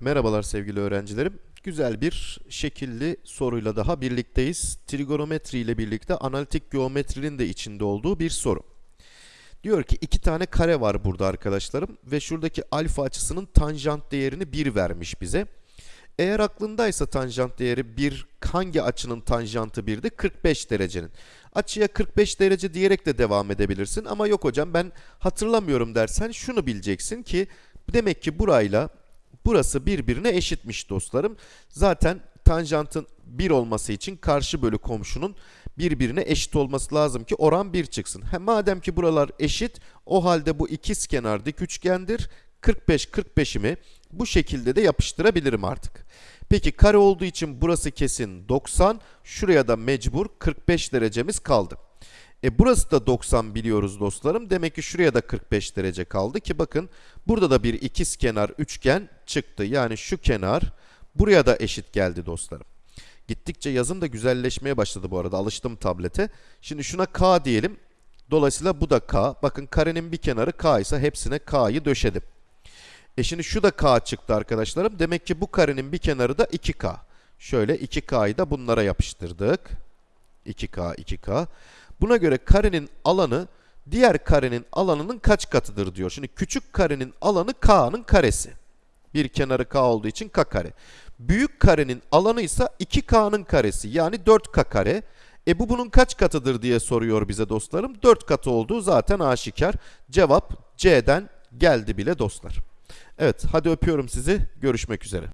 Merhabalar sevgili öğrencilerim. Güzel bir şekilli soruyla daha birlikteyiz. Trigonometri ile birlikte analitik geometrinin de içinde olduğu bir soru. Diyor ki iki tane kare var burada arkadaşlarım ve şuradaki alfa açısının tanjant değerini 1 vermiş bize. Eğer aklındaysa tanjant değeri 1 hangi açının tanjantı 1'di? 45 derecenin. Açıya 45 derece diyerek de devam edebilirsin ama yok hocam ben hatırlamıyorum dersen şunu bileceksin ki demek ki burayla burası birbirine eşitmiş dostlarım. Zaten tanjantın 1 olması için karşı bölü komşunun birbirine eşit olması lazım ki oran 1 çıksın. Hem madem ki buralar eşit o halde bu ikiz kenar dik üçgendir. 45 45'imi bu şekilde de yapıştırabilirim artık. Peki kare olduğu için burası kesin 90. Şuraya da mecbur 45 derecemiz kaldı. E burası da 90 biliyoruz dostlarım. Demek ki şuraya da 45 derece kaldı ki bakın burada da bir ikiz kenar üçgen çıktı. Yani şu kenar buraya da eşit geldi dostlarım. Gittikçe yazım da güzelleşmeye başladı bu arada. Alıştım tablete. Şimdi şuna K diyelim. Dolayısıyla bu da K. Bakın karenin bir kenarı K ise hepsine K'yı döşedim. E şimdi şu da K çıktı arkadaşlarım. Demek ki bu karenin bir kenarı da 2K. Şöyle 2K'yı da bunlara yapıştırdık. 2K, 2K. Buna göre karenin alanı diğer karenin alanının kaç katıdır diyor. Şimdi küçük karenin alanı K'nın karesi. Bir kenarı K olduğu için K kare. Büyük karenin alanı ise 2K'nın karesi yani 4K kare. E bu bunun kaç katıdır diye soruyor bize dostlarım. 4 katı olduğu zaten aşikar. Cevap C'den geldi bile dostlar. Evet hadi öpüyorum sizi. Görüşmek üzere.